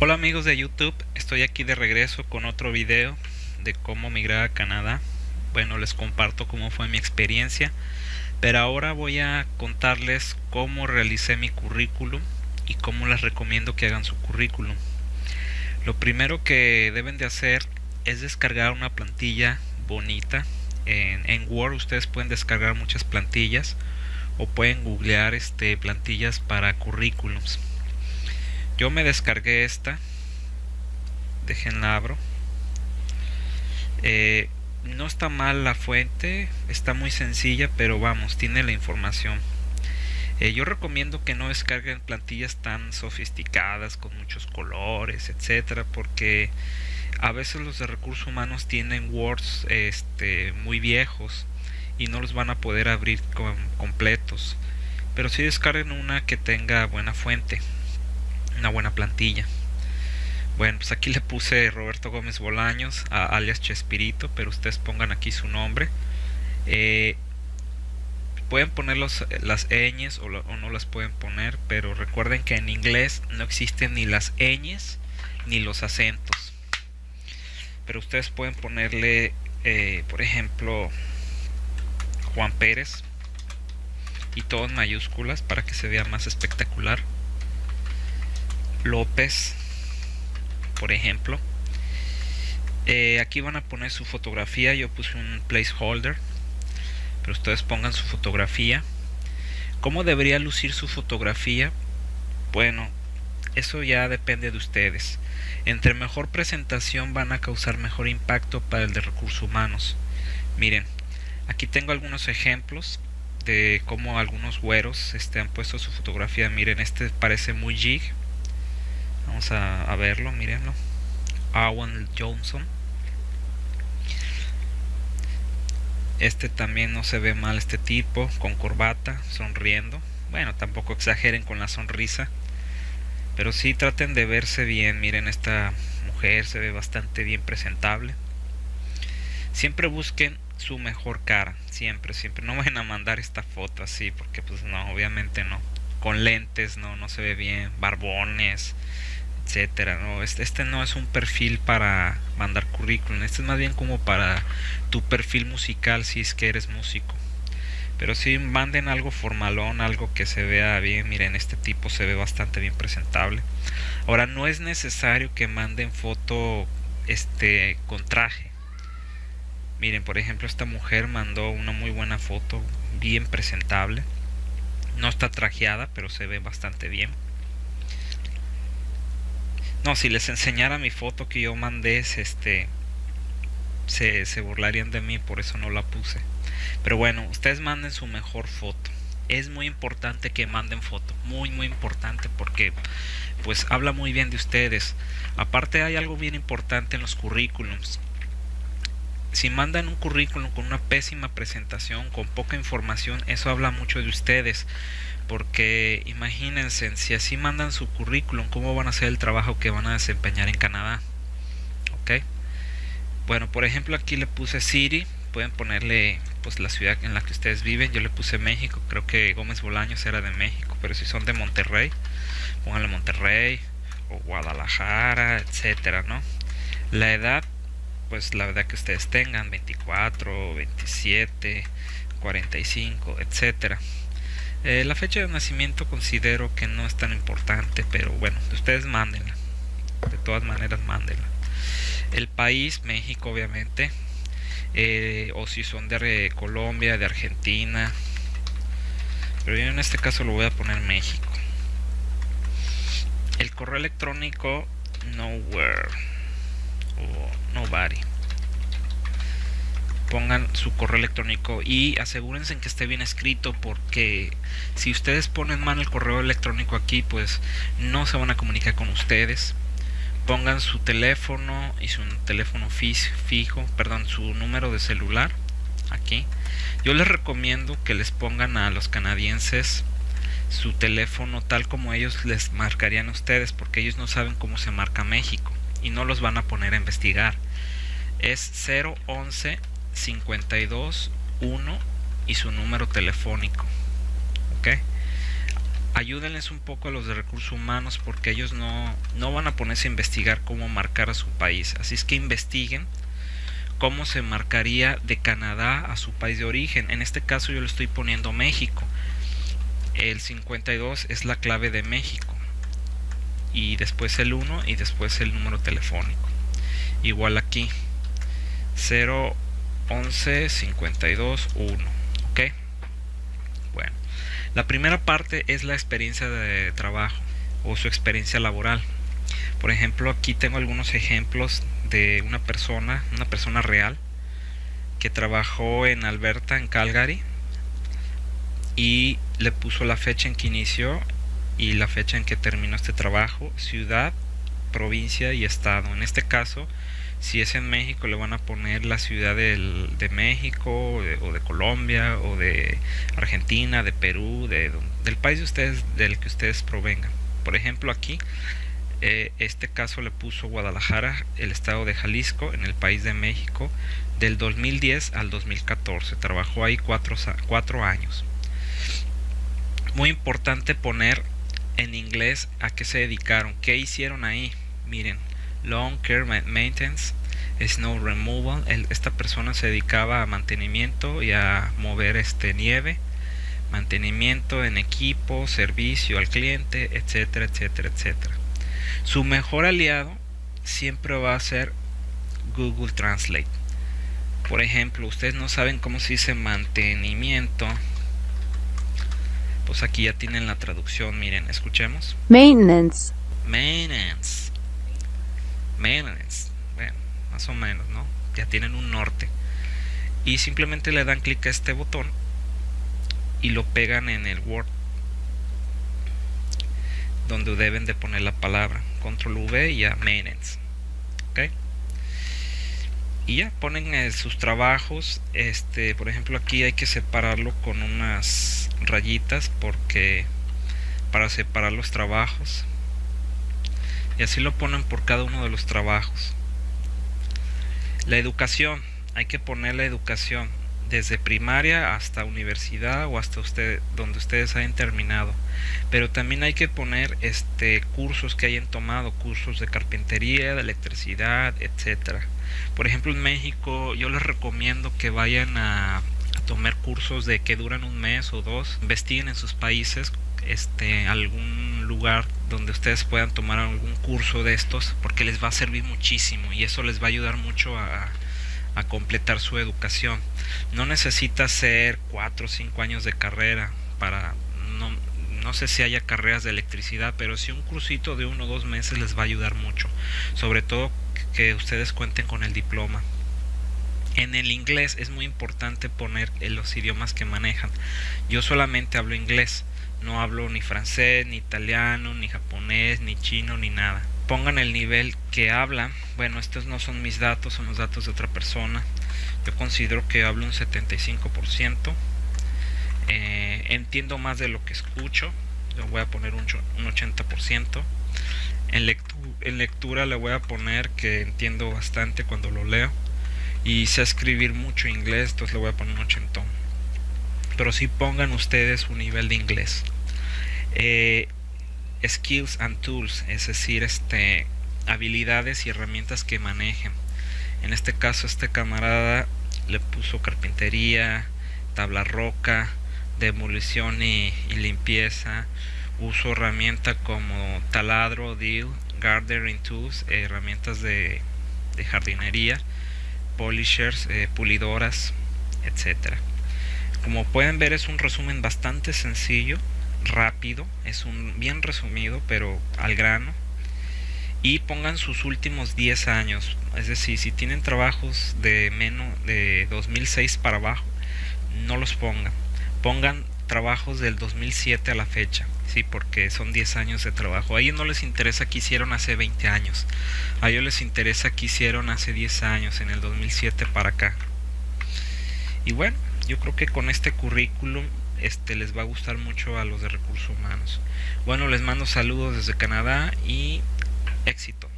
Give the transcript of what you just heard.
Hola amigos de YouTube, estoy aquí de regreso con otro video de cómo migrar a Canadá. Bueno, les comparto cómo fue mi experiencia, pero ahora voy a contarles cómo realicé mi currículum y cómo les recomiendo que hagan su currículum. Lo primero que deben de hacer es descargar una plantilla bonita. En, Word ustedes pueden descargar muchas plantillas o pueden googlear este, plantillas para currículums yo me descargué esta. Déjenla abro. Eh, no está mal la fuente está muy sencilla pero vamos tiene la información. Eh, yo recomiendo que no descarguen plantillas tan sofisticadas con muchos colores etcétera porque a veces los de recursos humanos tienen words este, muy viejos y no los van a poder abrir completos. Pero si descarguen una que tenga buena fuente una buena plantilla. Bueno, pues aquí le puse Roberto Gómez Bolaños, alias Chespirito, pero ustedes pongan aquí su nombre. Eh, pueden poner los, las ñes o, no las pueden poner, pero recuerden que en inglés no existen ni las ñes ni los acentos. Pero ustedes pueden ponerle, eh, por ejemplo, Juan Pérez y todo en mayúsculas para que se vea más espectacular. López, por ejemplo. Eh, aquí van a poner su fotografía, yo puse un placeholder, pero ustedes pongan su fotografía. ¿Cómo debería lucir su fotografía? Bueno, eso ya depende de ustedes. Entre mejor presentación van a causar mejor impacto para el de recursos humanos. Miren, aquí tengo algunos ejemplos de cómo algunos güeros este, han puesto su fotografía. Miren, este parece muy jig Vamos a, verlo, mírenlo. Owen Johnson. Este también no se ve mal, este tipo, con corbata, sonriendo. Bueno, tampoco exageren con la sonrisa. Pero sí traten de verse bien. Miren, esta mujer se ve bastante bien presentable. Siempre busquen su mejor cara. Siempre, siempre. No vayan a mandar esta foto así, porque pues no, obviamente no. Con lentes, no, no se ve bien. Barbones etcétera no este, este no es un perfil para mandar currículum este es más bien como para tu perfil musical si es que eres músico. Pero si manden algo formalón algo que se vea bien miren este tipo se ve bastante bien presentable. Ahora no es necesario que manden foto este con traje. Miren por ejemplo esta mujer mandó una muy buena foto bien presentable. No está trajeada pero se ve bastante bien no, si les enseñara mi foto que yo mandé, este, se, se burlarían de mí, por eso no la puse. Pero bueno, ustedes manden su mejor foto. Es muy importante que manden foto, muy muy importante porque pues habla muy bien de ustedes. Aparte hay algo bien importante en los currículums. Si mandan un currículum con una pésima presentación, con poca información, eso habla mucho de ustedes porque imagínense si así mandan su currículum cómo van a hacer el trabajo que van a desempeñar en Canadá ok bueno por ejemplo aquí le puse City pueden ponerle pues la ciudad en la que ustedes viven. Yo le puse México creo que Gómez Bolaños era de México pero si son de Monterrey pónganle Monterrey o Guadalajara etcétera no la edad pues la edad que ustedes tengan 24 27 45 etcétera eh, la fecha de nacimiento considero que no es tan importante, pero bueno, ustedes mándenla. De todas maneras, mándenla. El país, México, obviamente. Eh, o si son de Colombia, de Argentina. Pero yo en este caso lo voy a poner México. El correo electrónico, nowhere. O nobody pongan su correo electrónico y asegúrense en que esté bien escrito porque si ustedes ponen mal el correo electrónico aquí pues no se van a comunicar con ustedes. Pongan su teléfono y su teléfono fijo perdón su número de celular aquí. Yo les recomiendo que les pongan a los canadienses su teléfono tal como ellos les marcarían a ustedes porque ellos no saben cómo se marca México y no los van a poner a investigar. Es 011 52 1 y su número telefónico ok ayúdenles un poco a los de recursos humanos porque ellos no, no van a ponerse a investigar cómo marcar a su país. Así es que investiguen cómo se marcaría de Canadá a su país de origen. En este caso yo le estoy poniendo México. El 52 es la clave de México. Y después el 1 y después el número telefónico. Igual aquí. 0 11 52 1. ¿Ok? Bueno. La primera parte es la experiencia de trabajo o su experiencia laboral. Por ejemplo, aquí tengo algunos ejemplos de una persona, una persona real, que trabajó en Alberta, en Calgary, y le puso la fecha en que inició y la fecha en que terminó este trabajo, ciudad, provincia y estado. En este caso, si es en México, le van a poner la ciudad de México o de, Colombia o de Argentina, de Perú, de, del país de ustedes, del que ustedes provengan. Por ejemplo, aquí eh, este caso le puso Guadalajara, el estado de Jalisco, en el país de México, del 2010 al 2014. Trabajó ahí cuatro años. Muy importante poner en inglés a qué se dedicaron, qué hicieron ahí. Miren, Long Care Maintenance, Snow Removal. esta persona se dedicaba a mantenimiento y a mover este nieve, mantenimiento en equipo, servicio al cliente, etcétera, etcétera, etcétera. Su mejor aliado siempre va a ser Google Translate. Por ejemplo, ustedes no saben cómo se dice mantenimiento. Pues aquí ya tienen la traducción, miren, escuchemos. Maintenance. Maintenance. Maintenance. Bueno, más o menos, ¿no? Ya tienen un norte. Y simplemente le dan clic a este botón y lo pegan en el Word donde deben de poner la palabra control V y ya maintenance ok y ya ponen eh, sus trabajos este por ejemplo aquí hay que separarlo con unas rayitas porque para separar los trabajos y así lo ponen por cada uno de los trabajos. La educación hay que poner la educación desde primaria hasta universidad o hasta usted donde ustedes hayan terminado. Pero también hay que poner este cursos que hayan tomado cursos de carpintería de electricidad etcétera. Por ejemplo en México yo les recomiendo que vayan a, tomar cursos de que duran un mes o dos investiguen en sus países este algún lugar donde ustedes puedan tomar algún curso de estos porque les va a servir muchísimo y eso les va a ayudar mucho a, completar su educación. No necesita ser 4 o 5 años de carrera para... No, no sé si haya carreras de electricidad, pero si un cursito de uno o dos meses les va a ayudar mucho. Sobre todo que ustedes cuenten con el diploma. En el inglés es muy importante poner los idiomas que manejan. Yo solamente hablo inglés, no hablo ni francés, ni italiano, ni japonés, ni chino, ni nada pongan el nivel que habla. Bueno, estos no son mis datos, son los datos de otra persona. Yo considero que hablo un 75%. Eh, entiendo más de lo que escucho. Yo voy a poner un, 80%. En, lectura le voy a poner que entiendo bastante cuando lo leo. Y sé escribir mucho inglés, entonces le voy a poner un 80. Pero si pongan ustedes un nivel de inglés. Eh, skills and tools, es decir, este habilidades y herramientas que manejen. En este caso este camarada le puso carpintería, tabla roca, demolición y, limpieza, uso herramientas como taladro, deal, gardening tools, herramientas de, jardinería, polishers, eh, pulidoras, etcétera. Como pueden ver es un resumen bastante sencillo rápido, es un bien resumido, pero al grano. Y pongan sus últimos 10 años, es decir, si tienen trabajos de menos de 2006 para abajo, no los pongan. Pongan trabajos del 2007 a la fecha, sí, porque son 10 años de trabajo. A ellos no les interesa que hicieron hace 20 años. A ellos les interesa que hicieron hace 10 años, en el 2007 para acá. Y bueno, yo creo que con este currículum este les va a gustar mucho a los de recursos humanos. Bueno, les mando saludos desde Canadá y éxito.